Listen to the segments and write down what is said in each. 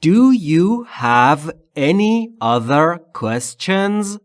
Do you have any other questions?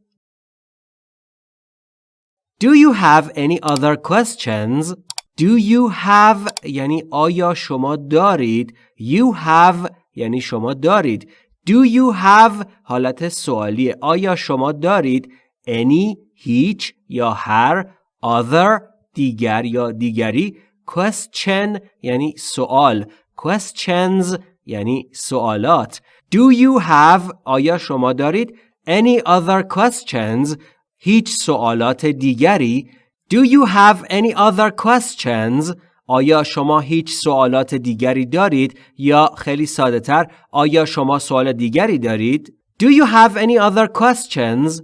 Do you have any other questions? Do you have یعنی آیا شما دارید You have یعنی شما دارید Do you have حالت سوالیه آیا شما دارید Any هیچ یا هر Other دیگر یا دیگری Question یعنی سوال Questions یعنی سوالات Do you have آیا شما دارید Any other questions هیچ سوالات دیگری Do you have any other questions آیا شما هیچ سوالات دیگری دارید یا خیلی ساده تر آیا شما سوال دیگری دارید Do you have any other questions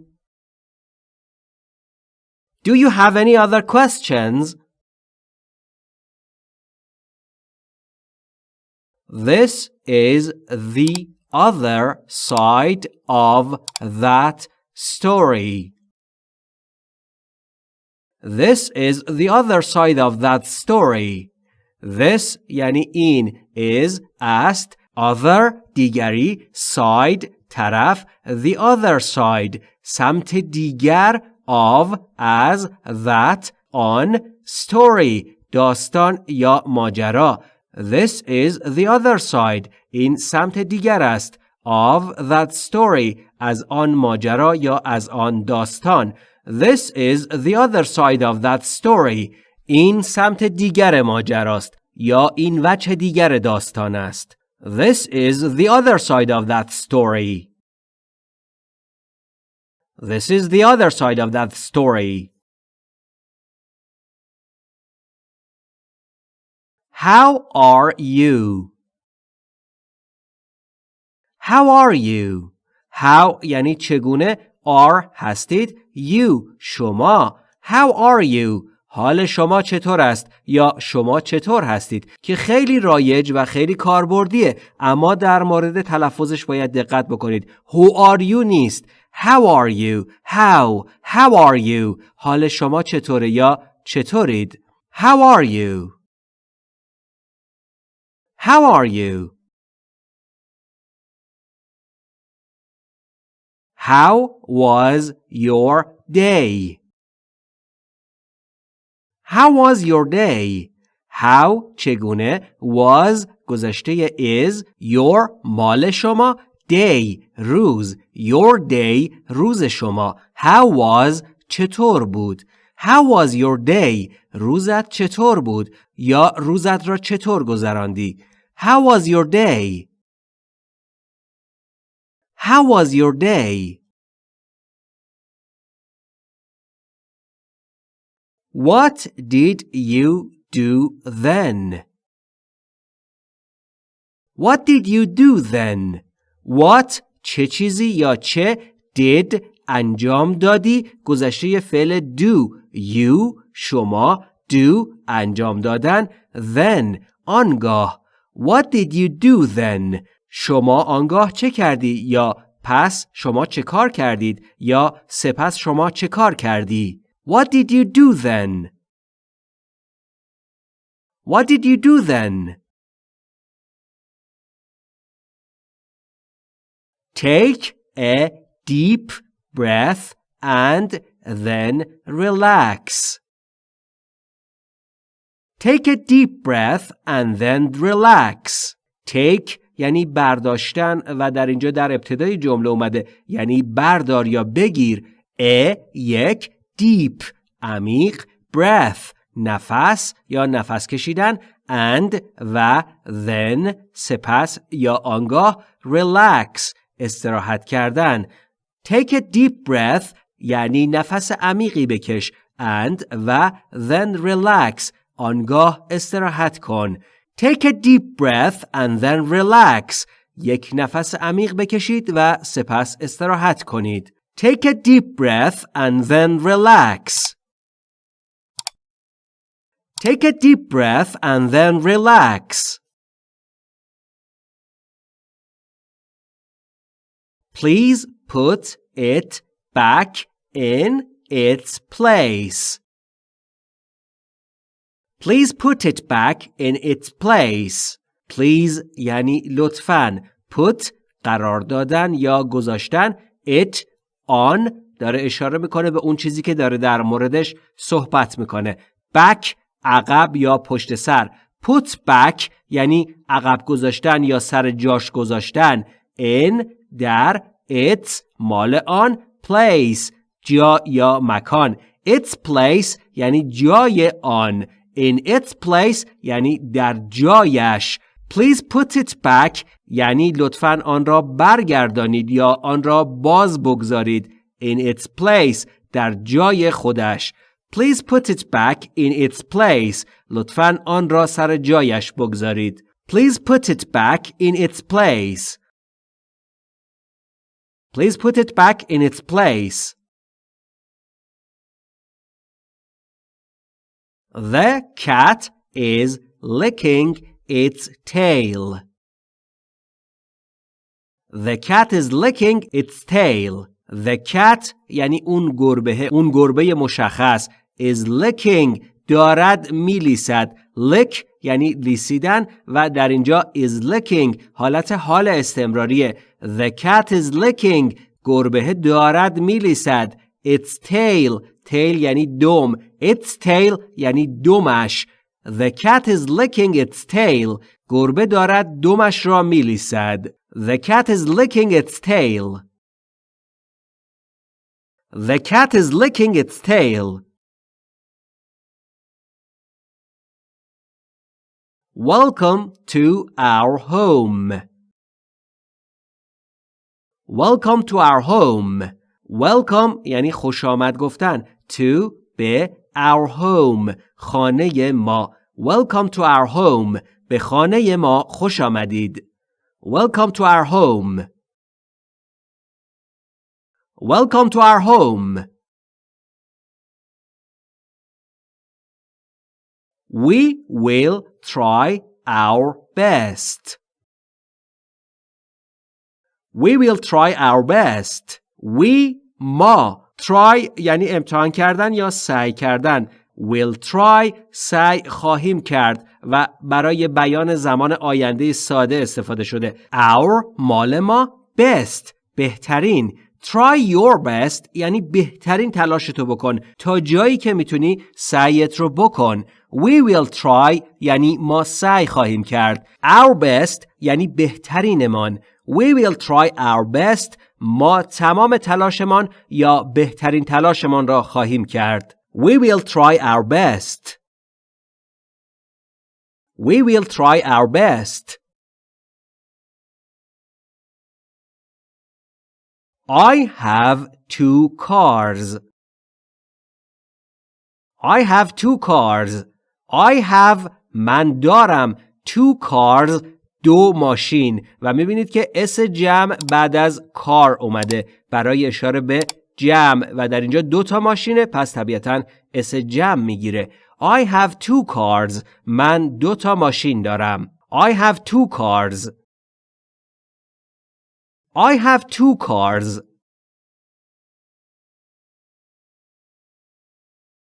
Do you have any other questions This is the other side of that story. This is the other side of that story. This یعنی این is است other دیگری side طرف the other side سمت دیگر of as that on story داستان یا ماجرا This is the other side. این سمت دیگر است. Of that story. از آن ماجرا یا از آن داستان. This is the other side of that story. این سمت دیگر ماجراست یا این وجه دیگر داستان است. This is the other side of that story. This is the other side of that story. How are you? How are you? How یعنی چگونه are هستید you شما How are you? حال شما چطور است یا شما چطور هستید که خیلی رایج و خیلی کاربردیه اما در مورد تلفظش باید دقت بکنید Who are you نیست How are you? How? How are you? حال شما چطوره یا چطورید How are you? How are you? How was your day? How was your day? How چگونه was گذشته is your مال شما day روز your day روز شما How was چطور بود How was your day روزت چطور بود یا روزت را چطور گذراندی How was your day? How was your day? What did you do then? What did you do then? What چه چیزی یا چه did انجام دادی گذشته فعل do you شما do انجام دادن then آنگاه What did you do then? شما آنگاه چه کردی یا پس شما چه کار کردید یا سپس شما چه کار کردی What did you do then? What did you do then? Take a deep breath and then relax. Take a deep breath and then relax. Take یعنی برداشتن و در اینجا در ابتدای جمله اومده. یعنی بردار یا بگیر. ا یک deep عمیق breath نفس یا نفس کشیدن. And و then سپس یا آنگاه relax استراحت کردن. Take a deep breath یعنی نفس عمیقی بکش. And و then relax آنگاه استراحت کن. Take a deep breath and then relax. یک نفس عمیق بکشید و سپس استراحت کنید. Take a deep breath and then relax. Take a deep breath and then relax. Please put it back in its place. Please put it back in its place. Please یعنی لطفاً. put قرار دادن یا گذاشتن it on داره اشاره می‌کنه به اون چیزی که داره در موردش صحبت می‌کنه back عقب یا پشت سر put back یعنی عقب گذاشتن یا سر جاش گذاشتن in در its مال آن place جا یا مکان its place یعنی جای آن in its place یعنی در جایش please put it back یعنی لطفا آن را برگردانید یا آن را باز بگذارید in its place در جای خودش please put it back in its place لطفا آن را سر جایش بگذارید please put it back in its place please put it back in its place The cat is licking its tail. The cat is licking its tail. The cat یعنی اون گربه اون گربه مشخص is licking دارد میلیسد lick یعنی لیسیدن و در اینجا is licking حالت حال استمراریه The cat is licking گربه دارد میلیسد its tail tail یعنی دم its tail یعنی دمش The cat is licking its tail گربه دارد دمش را میلیسد The cat is licking its tail The cat is licking its tail Welcome to our home. Welcome to our home. Welcome یعنی خوش آمد گفتن. To به our home. خانه ما. Welcome to our home. به خانه ما خوش آمدید. Welcome to our home. Welcome to our home. We will try our best. We will try our best. We ما try یعنی امتحان کردن یا سعی کردن. Will try سعی خواهیم کرد و برای بیان زمان آینده ساده استفاده شده. Our مال ما best بهترین. Try your best یعنی بهترین تلاشتو بکن. تا جایی که می‌تونی سعیت رو بکن. We will try یعنی ما سعی خواهیم کرد. Our best یعنی بهترینمان. We will try our best ما تمام تلاشمان یا بهترین تلاشمان را خواهیم کرد we will try our best we will try our best I have two cars. I have two cars. I have من دارم two cars دو ماشین و می‌بینید که اس جمع بعد از کار اومده. برای اشاره به جمع و در اینجا دو تا ماشینه پس طبیعتا اس جمع می‌گیره. I have two cars. من دو تا ماشین دارم. I have two cars. I have two cars.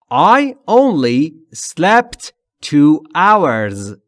I only slept two hours.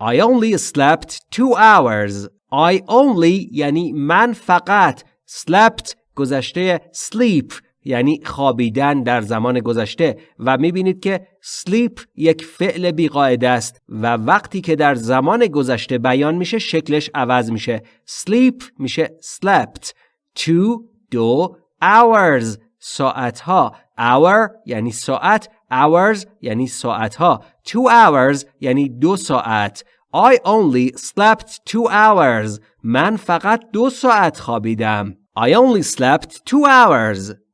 I only slept two hours. I only یعنی من فقط slept گذشته sleep یعنی خوابیدن در زمان گذشته. و می‌بینید که sleep یک فعل بیقاعده است و وقتی که در زمان گذشته بیان میشه شکلش عوض میشه. sleep میشه slept. Two دو hours ساعت ها hour یعنی ساعت hours یعنی ساعت ها two hours یعنی دو ساعت I only slept two hours من فقط دو ساعت خوابیدم I only slept two hours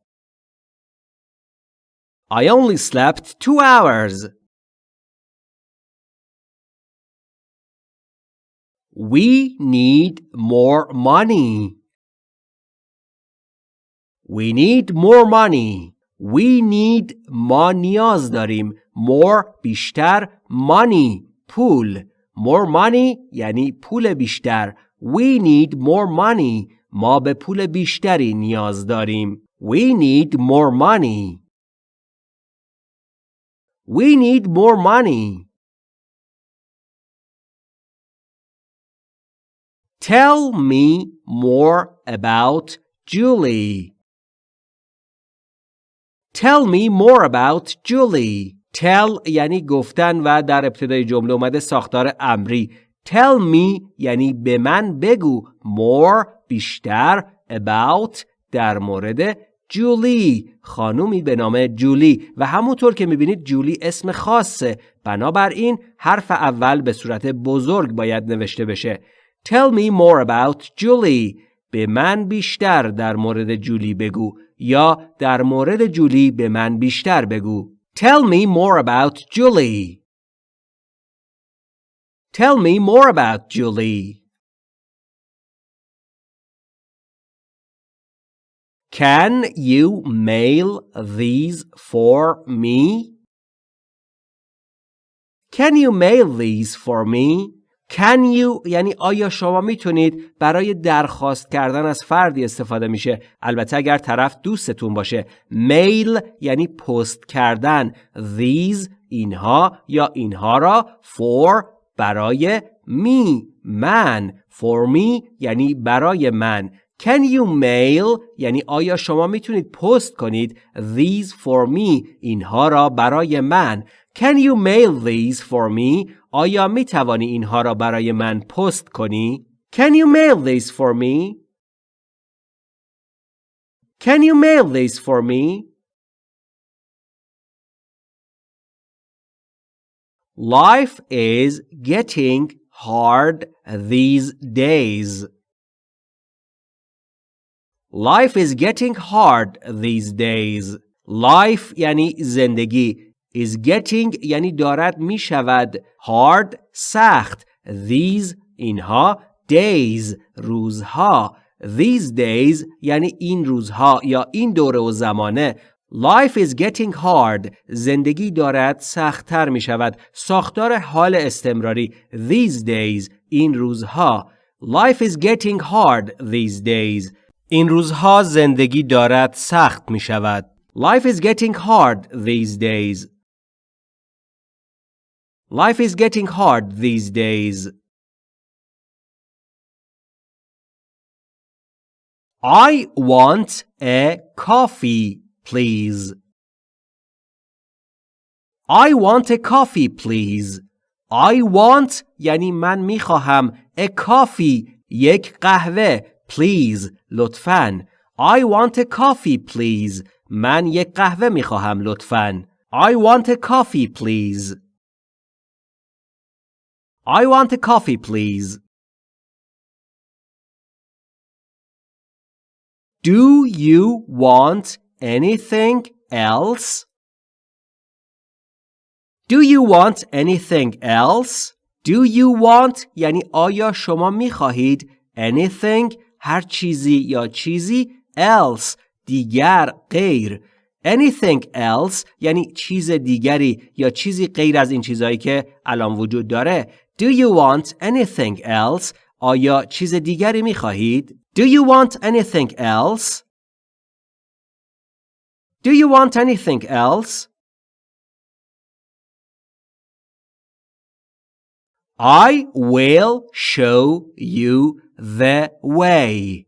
I only slept two hours. We need more money. We need more money. We need ما نیاز داریم. More بیشتر money پول. More money یعنی پول بیشتر. We need more money. ما به پول بیشتری نیاز داریم. We need more money. We need more money. Tell me more about Julie. Tell me more about Julie. Tell یعنی گفتن و در ابتدای جمله اومده ساختار امری. Tell me یعنی به من بگو. More بیشتر. About در مورد جولی خانومی به نام جولی و همونطور که می‌بینید جولی اسم خاصه بنابراین حرف اول به صورت بزرگ باید نوشته بشه Tell me more about Julie به من بیشتر در مورد جولی بگو یا در مورد جولی به من بیشتر بگو Tell me more about Julie Tell me more about Julie Can you mail these for me? Can you mail these for me? Can you یعنی آیا شما می‌تونید برای درخواست کردن از فردی استفاده میشه؟ البته اگر طرف دوستتون باشه. میل یعنی پست کردن. These اینها یا اینها را for برای می من. For me یعنی برای من. Can you mail یعنی آیا شما می‌تونید پست کنید؟ These for me اینها را برای من. Can you mail these for me آیا می توانی اینها را برای من پست کنی Can you mail these for me Can you mail these for me Life is getting hard these days Life is getting hard these days. Life یعنی زندگی. Is getting یعنی دارد می شود. hard سخت. These اینها. days روزها. These days یعنی این روزها یا این دوره و زمانه. Life is getting hard. زندگی دارد سختتر می شود. ساختار حال استمراری. These days این روزها. Life is getting hard these days. این روزها زندگی دارد سخت می شود. Life is getting hard these days. Life is getting hard these days. I want a coffee, please. I want a coffee, please. I want یعنی من میخواهم a coffee یک قهوه please لطفاً I want a coffee please من یک قهوه می خواهم لطفاً I want a coffee please I want a coffee please Do you want anything else? Do you want anything else? Do you want یعنی آیا شما می خواهید anything هر چیزی یا چیزی else دیگر غیر anything else یعنی چیز دیگری یا چیزی غیر از این چیزهایی که الان وجود داره Do you want anything else آیا چیز دیگری می خواهید Do you want anything else Do you want anything else I will show you the way.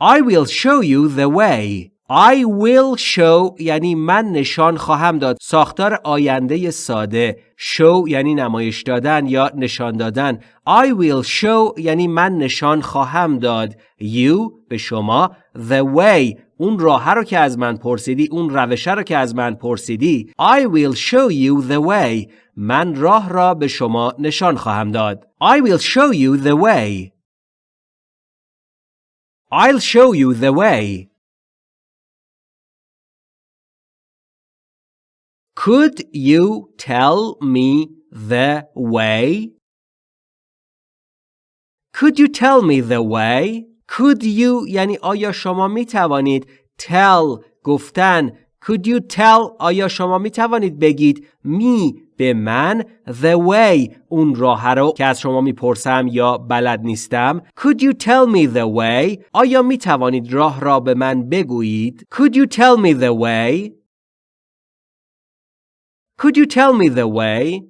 I will show you the way. I will show یعنی من نشان خواهم داد. ساختار آینده ساده. Show یعنی نمایش دادن یا نشان دادن. I will show یعنی من نشان خواهم داد. You به شما. The way. اون راه رو که از من پرسیدی اون روشه رو که از من پرسیدی. I will show you the way. من راه را به شما نشان خواهم داد. I will show you the way. I'll show you the way. Could you tell me the way? Could you tell me the way? Could you یعنی آیا شما می توانید tell گفتن Could you tell آیا شما می توانید بگید می به من the way اون راه رو که از شما می‌پرسم یا بلد نیستم Could you tell me the way آیا می توانید راه را به من بگویید Could you tell me the way Could you tell me the way